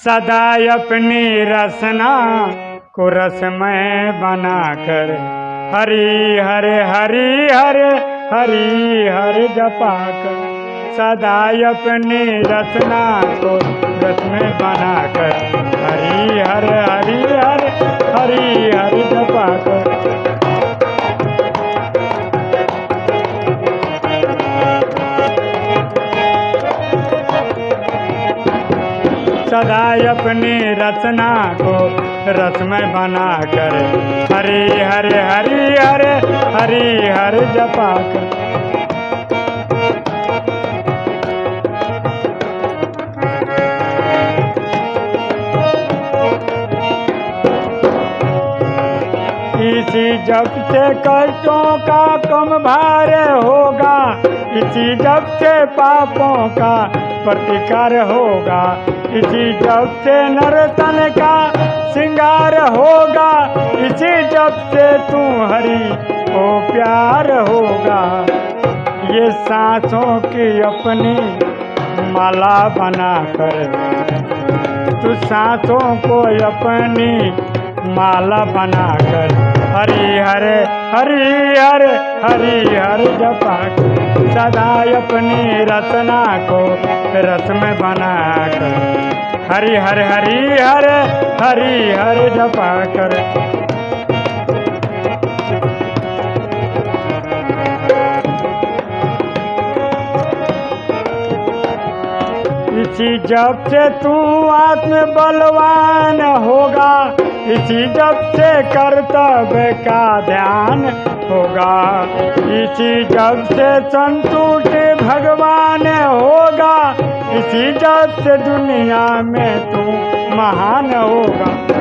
सदा अपनी रसना को रसमय बनाकर हरी हरे हरी हरे हरी हर जपा कर सदा अपनी रचना को रसमय बनाकर हरी हर हरि सदा अपनी रचना को रसमय बना कर हरे हरे हरि हरे हरि हर जपा कर इसी जब से कष्टों का कम भार होगा इसी जब से पापों का प्रतिकार होगा। इसी जब से नरतन का श्रृंगार होगा। इसी जब से तू हरी को प्यार होगा। ये सांसों की अपनी माला बना कर तू सांसों को अपनी माला बनाकर हरि हरे हरि हरे, हरि हर जपा सदा अपनी रचना को रस में बना कर। हरि हर, हरि हरे, हरि हर जपा कर। इसी जब से तू आत्म बलवान होगा। इसी जब से कर्तव्य का ध्यान होगा। इसी जब से संतुष्ट भगवान होगा। इसी जब से दुनिया में तू महान होगा।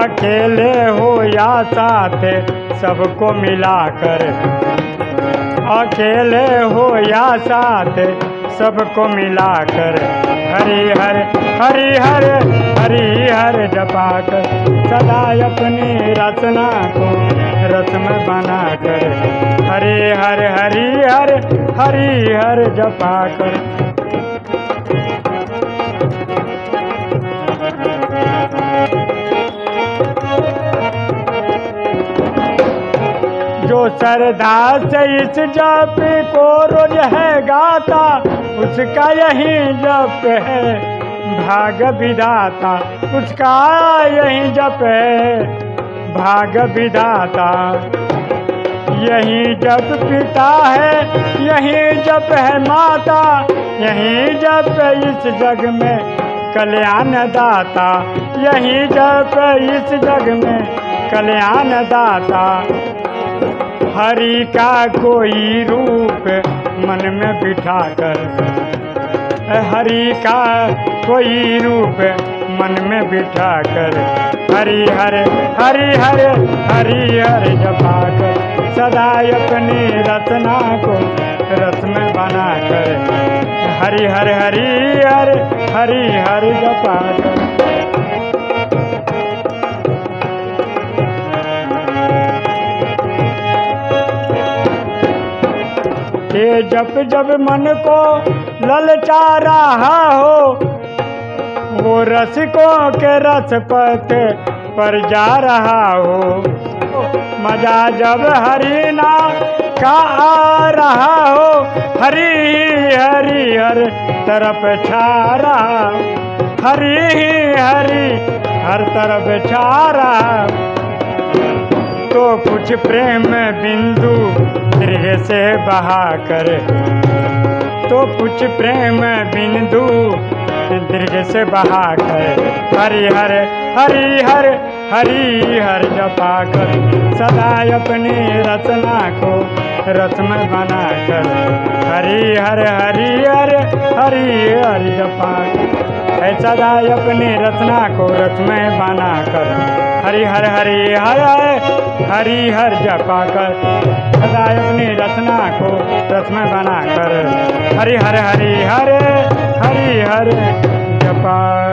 अकेले हो या साथ, सबको मिलाकर। अकेले हो या साथ, सबको मिलाकर। हरि हर हरि हर हरि हर जपा कर सदा अपनी रचना को रत्न बना कर हरे हर, हरि हर हरि हर जपा कर जो से इस जप को रोज है गाता, उसका यही जप है। भाग विधाता, उसका यही जप है। भाग विधाता, यही जप पिता है, यही जप है माता, यही जप इस जग में कल्याण दाता यही जप इस जग में कल्याण दाता हरि का कोई रूप मन में बिठा कर? हरि का कोई रूप मन में बिठा कर? हरि हर हरि हर हरि हर जपा कर। सदा अपनी रचना को में बना कर। हरि हर हरि हर हरि हर जपा कर। ये जब जब मन को ललचा रहा हो वो रसिकों के रस पथ पर जा रहा हो। मज़ा जब हरिना का आ रहा हो, हरी हरी हर तरफ़ छा रहा। हरी ही हरी हर तरफ़ छा रहा। तो कुछ प्रेम बिंदु दीर्घ से बहा कर। तो कुछ प्रेम बिंदु दीर्घ से बहा कर। हरि हर हरि हर हरि हर जपा कर। सदा अपनी रचना को रस्म बना कर। हरि हर हरि हर हरि हर जपा कर। सदा अपनी रचना को रस्म बना कर। हरि हर हरि हर हरि हर जपा कर। सदा अपनी रचना को रस्म बनाकर। हरि हरे हरि हरे हरि हरे जपा।